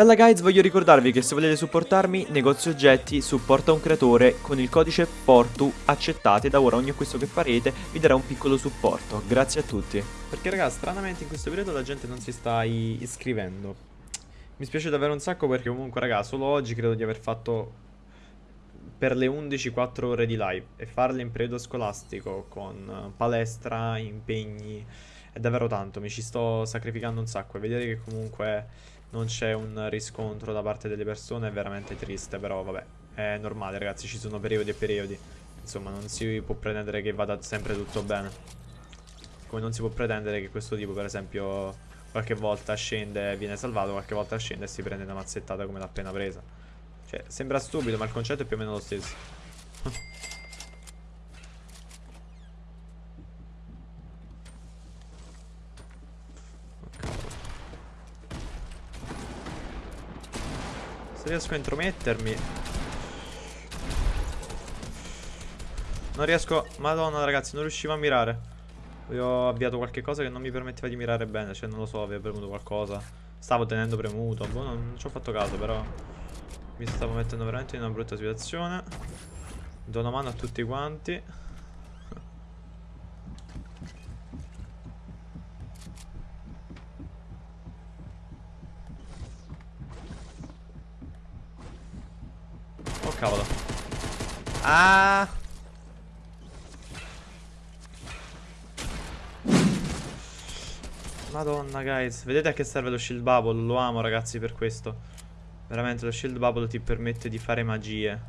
Bella guys, voglio ricordarvi che se volete supportarmi, negozio oggetti, supporta un creatore, con il codice PORTU accettate, da ora ogni acquisto che farete vi darà un piccolo supporto. Grazie a tutti. Perché raga, stranamente in questo periodo la gente non si sta iscrivendo. Mi spiace davvero un sacco perché comunque raga, solo oggi credo di aver fatto per le 11 4 ore di live e farle in periodo scolastico con palestra, impegni, è davvero tanto, mi ci sto sacrificando un sacco e vedere che comunque non c'è un riscontro da parte delle persone è veramente triste, però vabbè, è normale ragazzi, ci sono periodi e periodi. Insomma, non si può pretendere che vada sempre tutto bene. Come non si può pretendere che questo tipo, per esempio, qualche volta scende e viene salvato, qualche volta scende e si prende una mazzettata come l'ha appena presa. Cioè, sembra stupido, ma il concetto è più o meno lo stesso. Riesco a intromettermi. Non riesco Madonna ragazzi non riuscivo a mirare. Ho avviato qualche cosa che non mi permetteva di mirare bene Cioè non lo so avevo premuto qualcosa. Stavo tenendo premuto boh, non, non ci ho fatto caso però Mi stavo mettendo veramente in una brutta situazione. Do una mano a tutti quanti cavolo. Ah! Madonna, guys. Vedete a che serve lo shield bubble? Lo amo, ragazzi, per questo. Veramente, lo shield bubble ti permette di fare magie.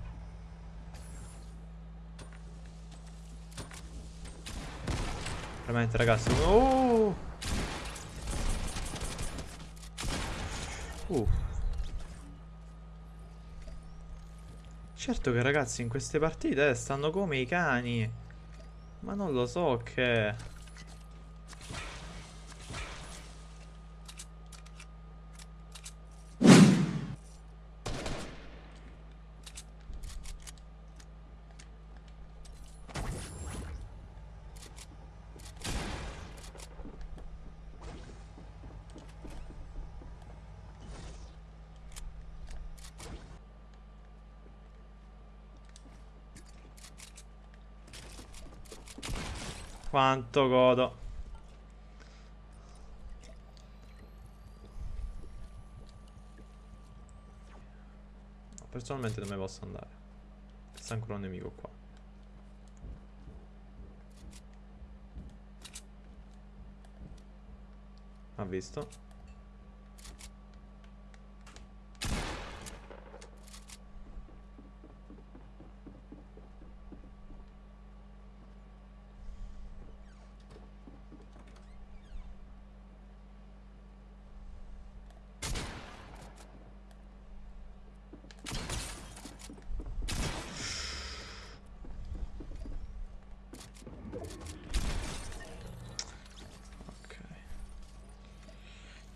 Veramente, ragazzi. Oh! Uh. Certo che ragazzi in queste partite stanno come i cani. Ma non lo so che... Quanto godo. Personalmente non me posso andare. C'è ancora un nemico qua. Ha visto?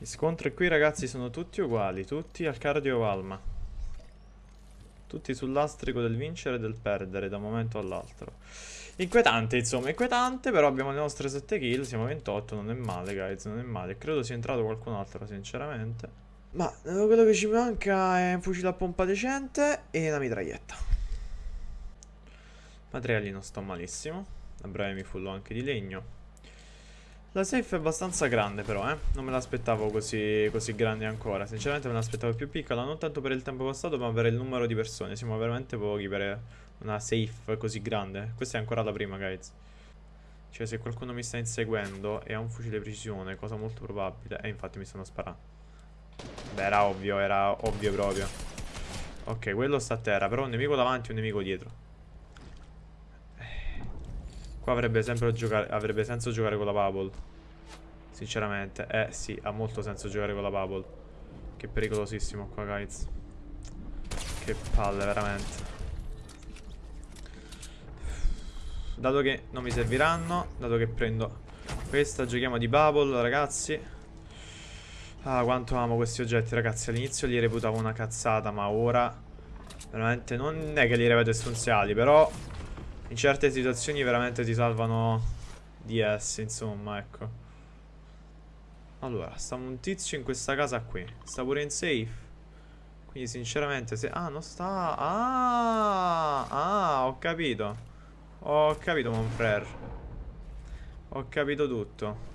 Gli scontri qui ragazzi sono tutti uguali, tutti al cardio Valma. Tutti sull'astrico del vincere e del perdere da un momento all'altro. Inquietante insomma, inquietante, però abbiamo le nostre 7 kill, siamo 28, non è male guys, non è male. Credo sia entrato qualcun altro sinceramente. Ma quello che ci manca è un fucile a pompa decente e una mitraglietta. Materiali non sto malissimo, a breve mi fullo anche di legno. La safe è abbastanza grande però, eh. Non me l'aspettavo così, così grande ancora. Sinceramente me l'aspettavo più piccola, non tanto per il tempo passato, ma per il numero di persone. Siamo veramente pochi per una safe così grande. Questa è ancora la prima, guys. Cioè, se qualcuno mi sta inseguendo e ha un fucile precisione, cosa molto probabile. E infatti mi stanno sparando. Beh, era ovvio, era ovvio proprio. Ok, quello sta a terra, però un nemico davanti e un nemico dietro. Qua avrebbe sempre giocare, avrebbe senso giocare con la bubble. Sinceramente. Eh sì, ha molto senso giocare con la bubble. Che pericolosissimo qua, guys. Che palle, veramente. Dato che non mi serviranno, dato che prendo questa, giochiamo di bubble, ragazzi. Ah, quanto amo questi oggetti, ragazzi. All'inizio li reputavo una cazzata, ma ora... Veramente non è che li reputo essenziali, però in certe situazioni veramente ti salvano di esse, insomma, ecco. Allora, stava un tizio in questa casa qui. Sta pure in safe. Quindi sinceramente se... Ah, non sta... Ah, ah, ho capito. Ho capito, mon frère. Ho capito tutto.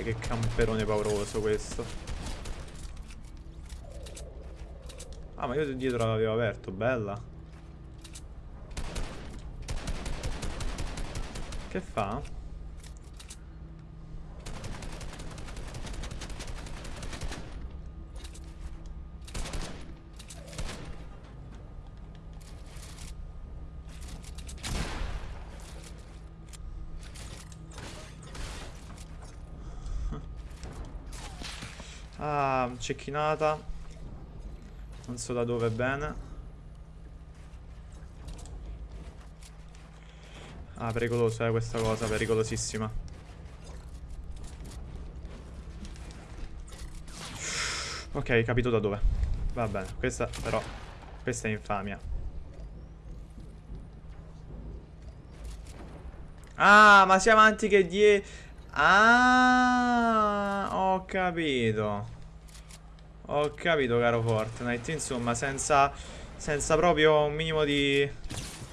Dai, che camperone pauroso questo. Ah, ma io dietro l'avevo aperto, bella. Che fa? Ah, cecchinata. Non so da dove bene. Ah, pericoloso eh, questa cosa, pericolosissima. Ok, capito da dove. Va bene, questa però... Questa è infamia. Ah, ma sia avanti che dietro... Ah, ho capito. Ho capito, caro Fortnite. Insomma, senza, senza proprio un minimo di,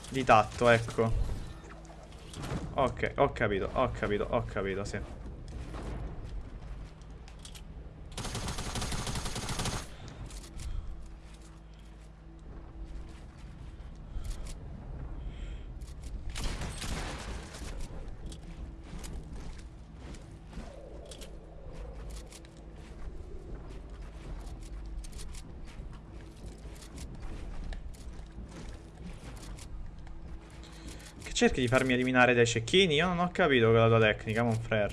di tatto, ecco. Ok, ho capito, ho capito, ho capito, sì. Cerchi di farmi eliminare dai cecchini? Io non ho capito quella tua tecnica, mon frère.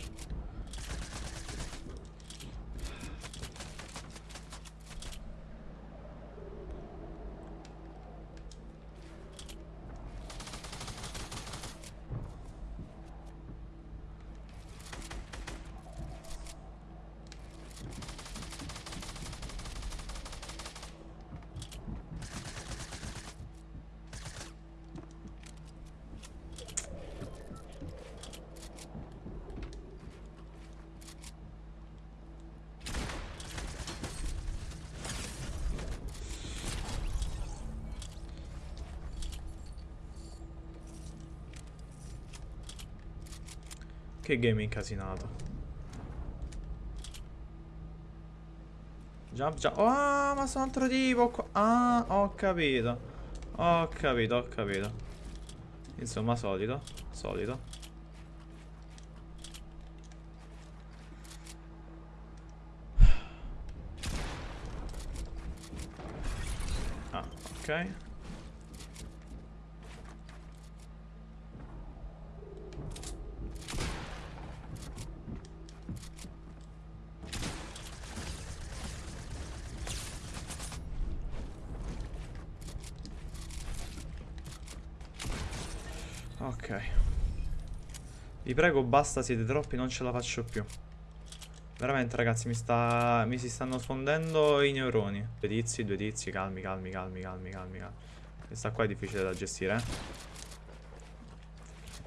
Che game incasinato. Jump, jump. Oh, ma sono altro tipo qua. Ah, ho capito. Ho capito, ho capito. Insomma, solito. Solito. Ah, ok. Ok. Vi prego, basta, siete troppi, non ce la faccio più. Veramente, ragazzi, mi, sta... mi si stanno fondendo i neuroni. Due tizi, due tizi, calmi, calmi, calmi, calmi, calmi. Questa qua è difficile da gestire, eh.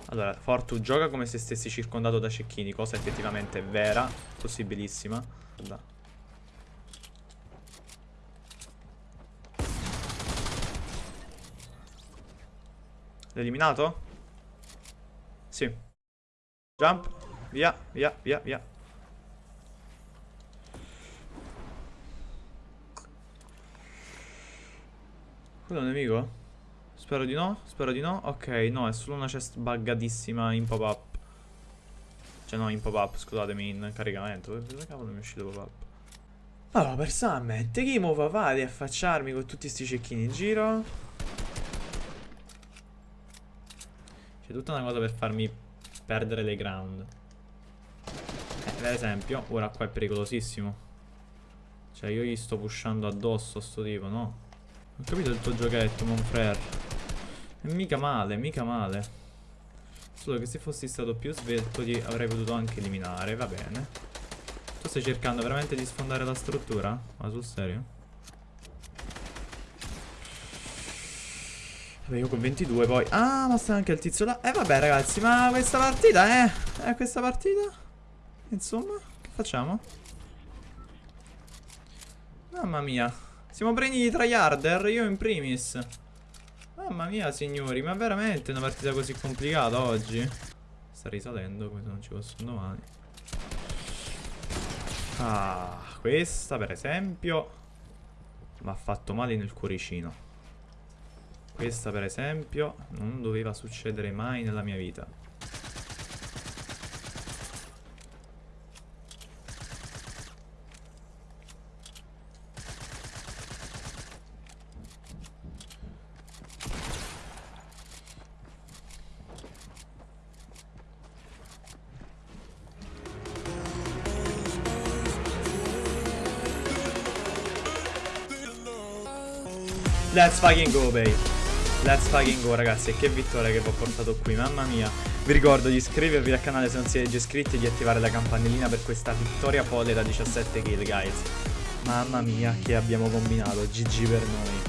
Allora, Fortu gioca come se stessi circondato da cecchini, cosa effettivamente vera, possibilissima. Guarda. Eliminato? Sì. Jump. Via, via, via, via. Quello è un nemico? Spero di no, spero di no. Ok, no, è solo una chest buggatissima in pop-up. Cioè no, in pop-up, scusatemi, in caricamento. Dove cavolo mi è uscito pop-up? Allora, per Summit, che move a affacciarmi con tutti sti cecchini in giro? C'è tutta una cosa per farmi perdere le ground. Eh, per esempio, ora qua è pericolosissimo. Cioè, io gli sto pushando addosso a sto tipo, no? Ho capito il tuo giochetto, mon frère. E mica male, mica male. Solo che se fossi stato più svelto ti avrei potuto anche eliminare, va bene. Tu stai cercando veramente di sfondare la struttura? Ma sul serio? Vabbè, io con 22 poi. Ah, ma sta anche il tizio là. Eh, vabbè, ragazzi, ma questa partita, eh. Eh, questa partita. Insomma, che facciamo? Mamma mia. Siamo pregni di tryharder, io in primis. Mamma mia, signori, ma veramente una partita così complicata oggi? Sta risalendo, come se non ci fosse un domani. Ah, questa per esempio mi ha fatto male nel cuoricino. Questa per esempio non doveva succedere mai nella mia vita. Let's fucking go, babe. Let's fucking go, ragazzi. Che vittoria che vi ho portato qui, mamma mia. Vi ricordo di iscrivervi al canale se non siete già iscritti e di attivare la campanellina per questa vittoria folle da 17 kill, guys. Mamma mia, che abbiamo combinato. GG per noi.